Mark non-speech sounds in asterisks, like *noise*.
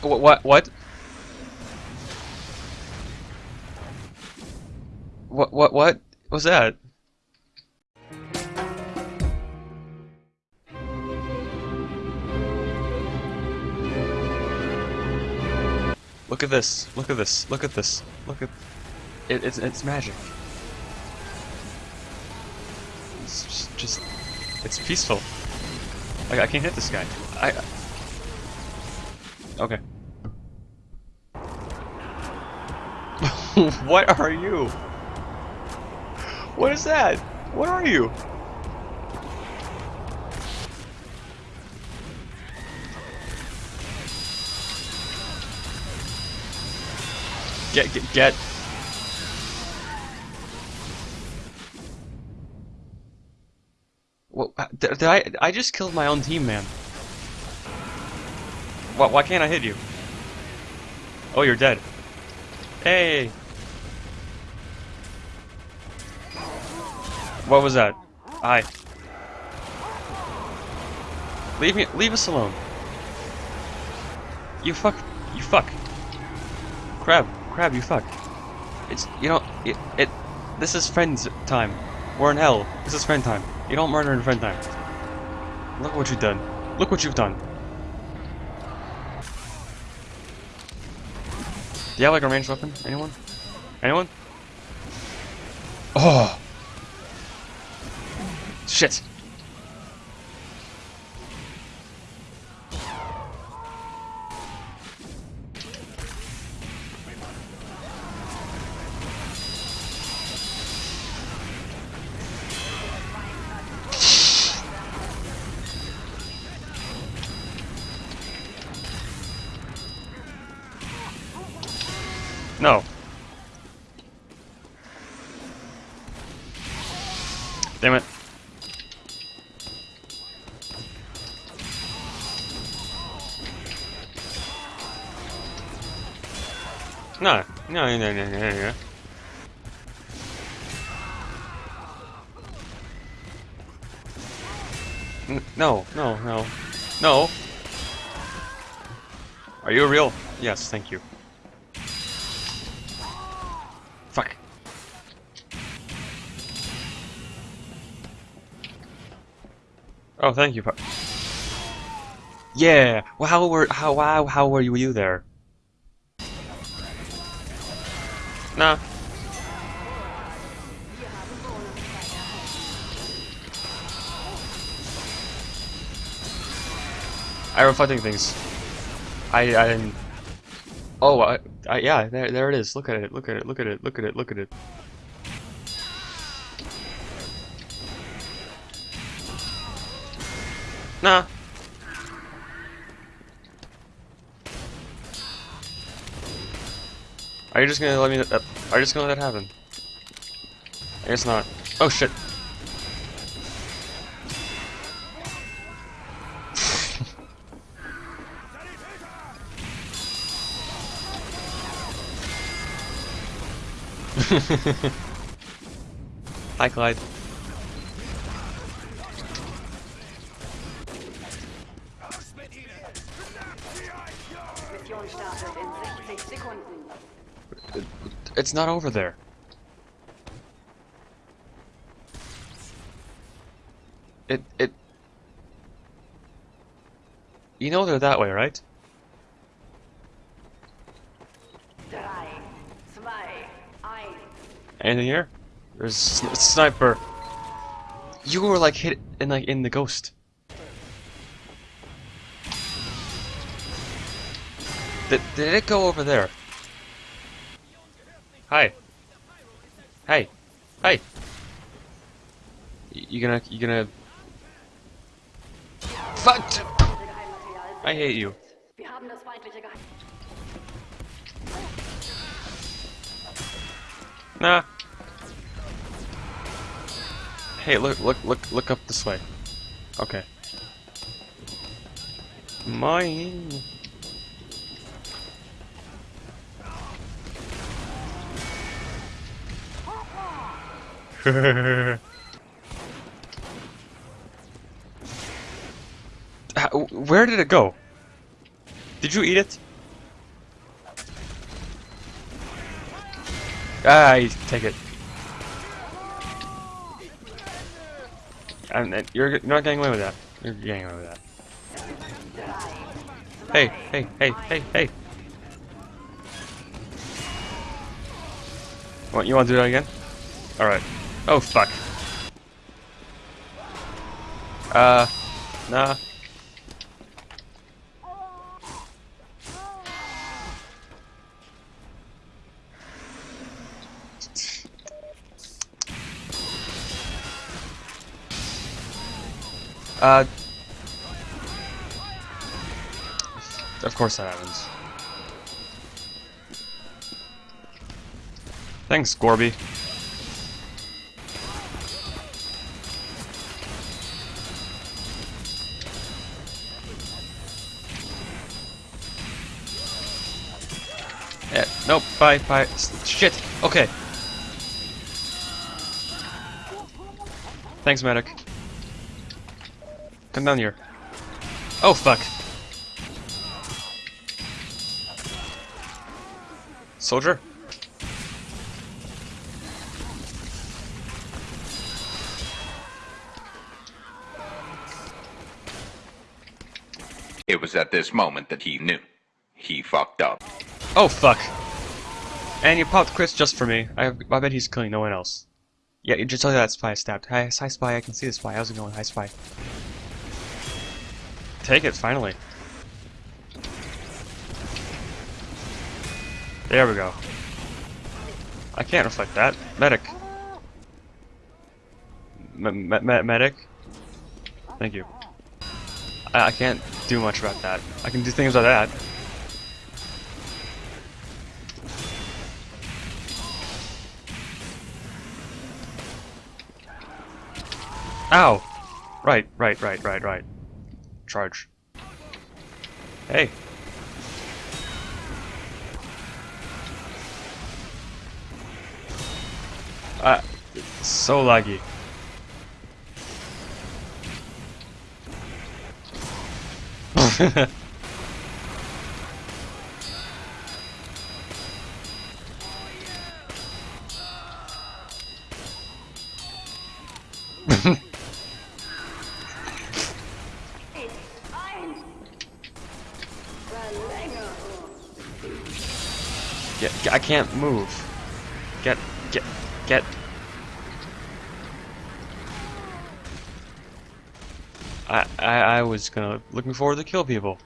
Ha- wh- what? What? What? What? What was that? Look at this. Look at this. Look at this. Look at it. It's it's magic. It's just, just it's peaceful. Like I can't hit this guy. I. Okay. *laughs* what are you? What is that? What are you? Get get get. What uh, did, did I? I just killed my own team, man. Why, why can't I hit you? Oh, you're dead. Hey. What was that? I. Leave me. Leave us alone. You fuck. You fuck. Crab. Crab. You fuck. It's. You know. It. it this is friends time. We're in hell. This is friend time. You don't murder in friend time. Look what you've done. Look what you've done. Do you have like a ranged weapon? Anyone? Anyone? Oh! Shit! No. Damn it. No, no, no, no, no, no. No, no, no, no. Are you real? Yes, thank you. Fuck. Oh, thank you. Yeah. Well, how were how how were you there? Nah. I reflecting things. I I didn't. Oh, I, I yeah, there there it is. Look at it. Look at it. Look at it. Look at it. Look at it. Nah. Are you just gonna let me? Uh, are you just gonna let that happen? I guess not. Oh shit. *laughs* Hi, Clyde. Mission startet in 60 Sekunden. It's not over there. It it. You know they're that way, right? 3, 2, 1. Anything here? There's a sniper. You were like hit in like in the ghost. Did, did it go over there? Hi. Hey. Hey. You gonna you gonna Fuck! I hate you. Nah. Hey, look, look, look, look up this way. Okay. Mine. *laughs* Where did it go? Did you eat it? Ah, take it. And you're, you're not getting away with that. You're getting away with that. Hey, hey, hey, hey, hey. What, you want to do that again? Alright. Oh, fuck. Uh, nah. Uh, of course that happens. Thanks, Gorby. Yeah, nope, bye, bye. Shit, okay. Thanks, medic. Come down here. Oh, fuck. Soldier? It was at this moment that he knew. He fucked up. Oh, fuck. And you popped Chris just for me. I, I bet he's killing no one else. Yeah, you just tell that spy stabbed. Hi, hi, spy, I can see the spy. How's it going? Hi, spy. Take it, finally. There we go. I can't reflect that. Medic. M me me medic? Thank you. I, I can't do much about that. I can do things about that. Ow! Right, right, right, right, right. Charge. Hey. Uh, so laggy. *laughs* Get, get- I can't move. Get, get, get. I, I, I was gonna looking forward to kill people.